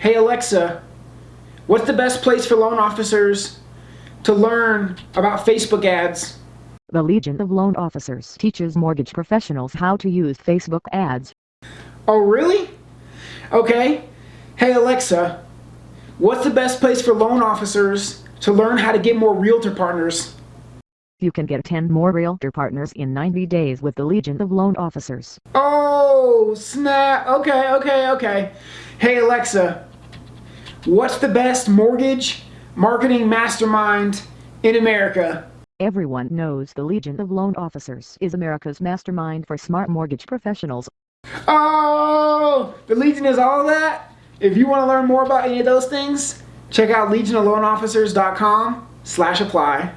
Hey Alexa, what's the best place for loan officers to learn about Facebook ads? The Legion of Loan Officers teaches mortgage professionals how to use Facebook ads. Oh, really? Okay. Hey Alexa, what's the best place for loan officers to learn how to get more realtor partners? You can get 10 more realtor partners in 90 days with the Legion of Loan Officers. Oh, snap. Okay, okay, okay. Hey Alexa, what's the best mortgage marketing mastermind in America? Everyone knows the Legion of Loan Officers is America's mastermind for smart mortgage professionals. Oh, the Legion is all that? If you want to learn more about any of those things, check out legionofloanofficers.com slash apply.